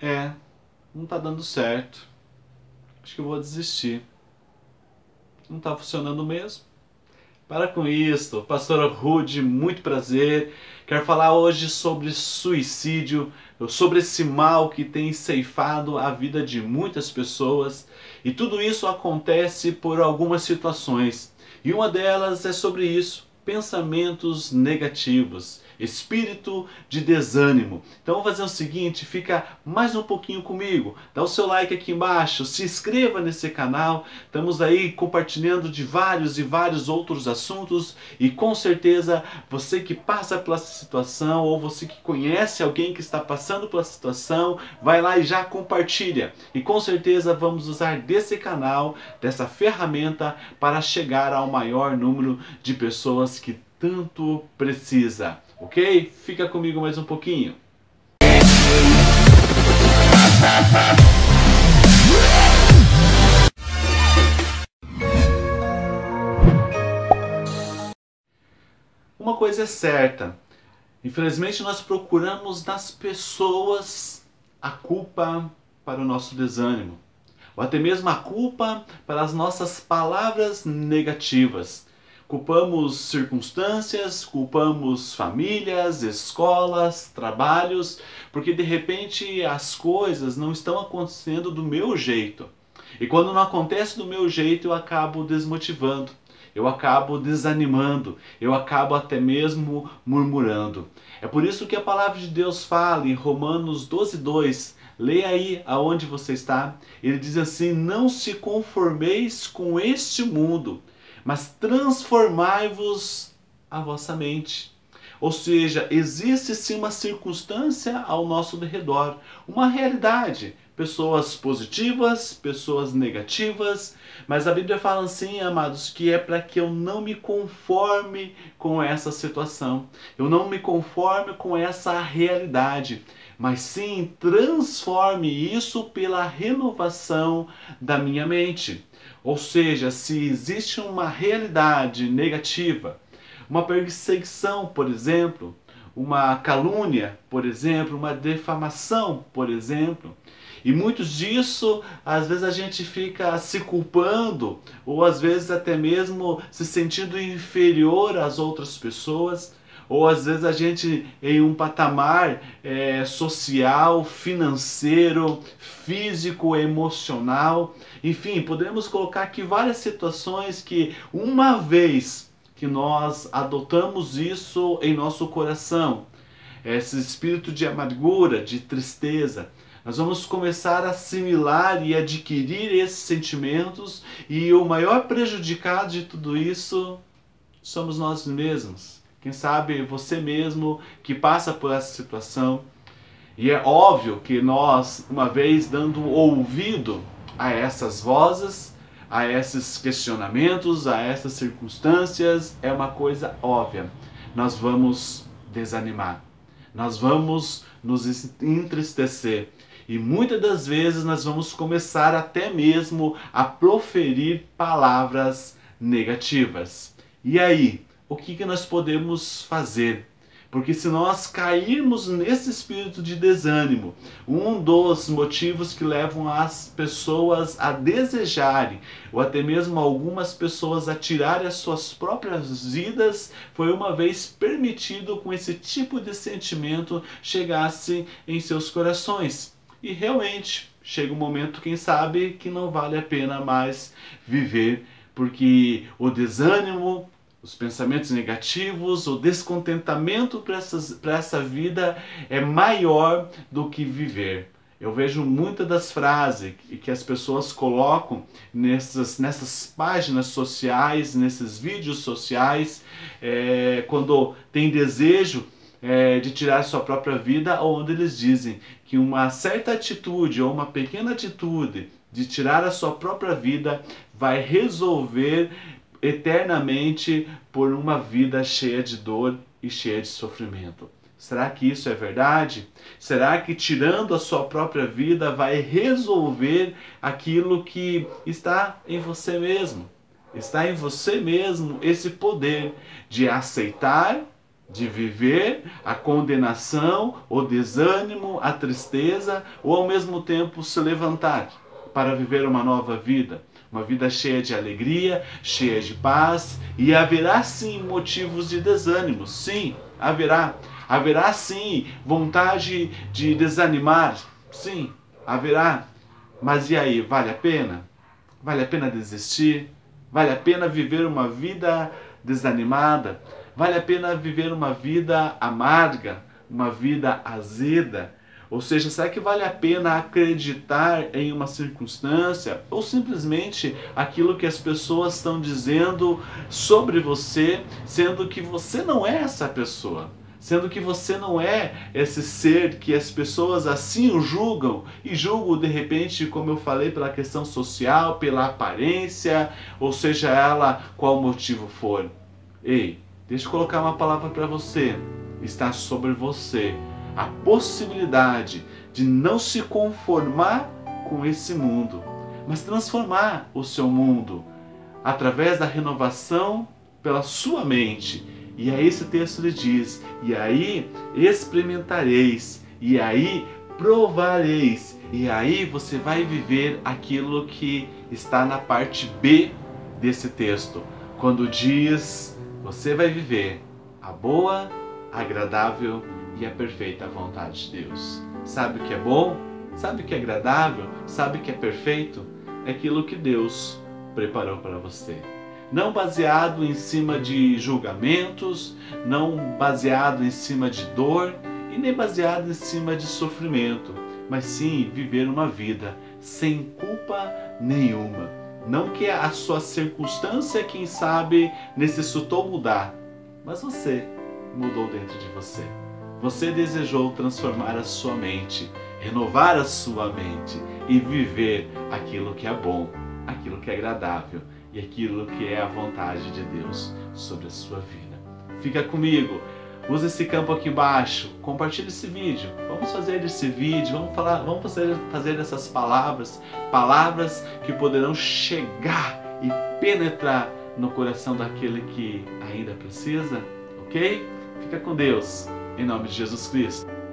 É, não tá dando certo. Acho que eu vou desistir. Não tá funcionando mesmo. Para com isso, pastora Rude, muito prazer. Quero falar hoje sobre suicídio, sobre esse mal que tem ceifado a vida de muitas pessoas. E tudo isso acontece por algumas situações. E uma delas é sobre isso, pensamentos negativos espírito de desânimo. Então vamos fazer o seguinte, fica mais um pouquinho comigo, dá o seu like aqui embaixo, se inscreva nesse canal, estamos aí compartilhando de vários e vários outros assuntos e com certeza você que passa pela situação ou você que conhece alguém que está passando pela situação, vai lá e já compartilha. E com certeza vamos usar desse canal, dessa ferramenta para chegar ao maior número de pessoas que tanto precisa ok? Fica comigo mais um pouquinho. Uma coisa é certa, infelizmente nós procuramos nas pessoas a culpa para o nosso desânimo, ou até mesmo a culpa para as nossas palavras negativas. Culpamos circunstâncias, culpamos famílias, escolas, trabalhos, porque de repente as coisas não estão acontecendo do meu jeito. E quando não acontece do meu jeito, eu acabo desmotivando, eu acabo desanimando, eu acabo até mesmo murmurando. É por isso que a palavra de Deus fala em Romanos 12, 2, Leia aí aonde você está. Ele diz assim: Não se conformeis com este mundo, mas transformai-vos a vossa mente. Ou seja, existe sim uma circunstância ao nosso redor, uma realidade. Pessoas positivas, pessoas negativas, mas a Bíblia fala assim, amados, que é para que eu não me conforme com essa situação, eu não me conforme com essa realidade, mas sim transforme isso pela renovação da minha mente. Ou seja, se existe uma realidade negativa, uma perseguição, por exemplo, uma calúnia, por exemplo, uma defamação, por exemplo, e muitos disso, às vezes a gente fica se culpando, ou às vezes até mesmo se sentindo inferior às outras pessoas, ou às vezes a gente em um patamar é, social, financeiro, físico, emocional, enfim, podemos colocar aqui várias situações que uma vez que nós adotamos isso em nosso coração, esse espírito de amargura, de tristeza, nós vamos começar a assimilar e adquirir esses sentimentos e o maior prejudicado de tudo isso somos nós mesmos. Quem sabe você mesmo que passa por essa situação. E é óbvio que nós, uma vez dando ouvido a essas vozes, a esses questionamentos, a essas circunstâncias, é uma coisa óbvia. Nós vamos desanimar. Nós vamos nos entristecer. E muitas das vezes nós vamos começar até mesmo a proferir palavras negativas. E aí, o que, que nós podemos fazer. Porque se nós cairmos nesse espírito de desânimo, um dos motivos que levam as pessoas a desejarem, ou até mesmo algumas pessoas a tirarem as suas próprias vidas, foi uma vez permitido com esse tipo de sentimento chegasse em seus corações. E realmente, chega um momento, quem sabe, que não vale a pena mais viver, porque o desânimo, os pensamentos negativos, o descontentamento para essa vida é maior do que viver. Eu vejo muitas das frases que as pessoas colocam nessas, nessas páginas sociais, nesses vídeos sociais, é, quando tem desejo é, de tirar sua própria vida, onde eles dizem que uma certa atitude ou uma pequena atitude de tirar a sua própria vida vai resolver eternamente por uma vida cheia de dor e cheia de sofrimento. Será que isso é verdade? Será que tirando a sua própria vida vai resolver aquilo que está em você mesmo? Está em você mesmo esse poder de aceitar, de viver a condenação, o desânimo, a tristeza, ou ao mesmo tempo se levantar para viver uma nova vida, uma vida cheia de alegria, cheia de paz, e haverá sim motivos de desânimo, sim, haverá. Haverá sim vontade de desanimar, sim, haverá. Mas e aí, vale a pena? Vale a pena desistir? Vale a pena viver uma vida desanimada? Vale a pena viver uma vida amarga, uma vida azeda? Ou seja, será que vale a pena acreditar em uma circunstância ou simplesmente aquilo que as pessoas estão dizendo sobre você, sendo que você não é essa pessoa? Sendo que você não é esse ser que as pessoas assim o julgam e julgam de repente, como eu falei, pela questão social, pela aparência, ou seja ela qual motivo for. Ei, deixa eu colocar uma palavra para você. Está sobre você a possibilidade de não se conformar com esse mundo, mas transformar o seu mundo através da renovação pela sua mente. E aí esse texto lhe diz: "E aí experimentareis, e aí provareis, e aí você vai viver aquilo que está na parte B desse texto, quando diz: você vai viver a boa, agradável e a perfeita vontade de Deus. Sabe o que é bom? Sabe o que é agradável? Sabe o que é perfeito? É aquilo que Deus preparou para você. Não baseado em cima de julgamentos, não baseado em cima de dor e nem baseado em cima de sofrimento, mas sim viver uma vida sem culpa nenhuma. Não que a sua circunstância, quem sabe, necessitou mudar, mas você mudou dentro de você. Você desejou transformar a sua mente, renovar a sua mente e viver aquilo que é bom, aquilo que é agradável e aquilo que é a vontade de Deus sobre a sua vida. Fica comigo, use esse campo aqui embaixo, compartilhe esse vídeo, vamos fazer esse vídeo, vamos falar, vamos fazer, fazer essas palavras, palavras que poderão chegar e penetrar no coração daquele que ainda precisa, ok? Fica com Deus. Em nome de Jesus Cristo.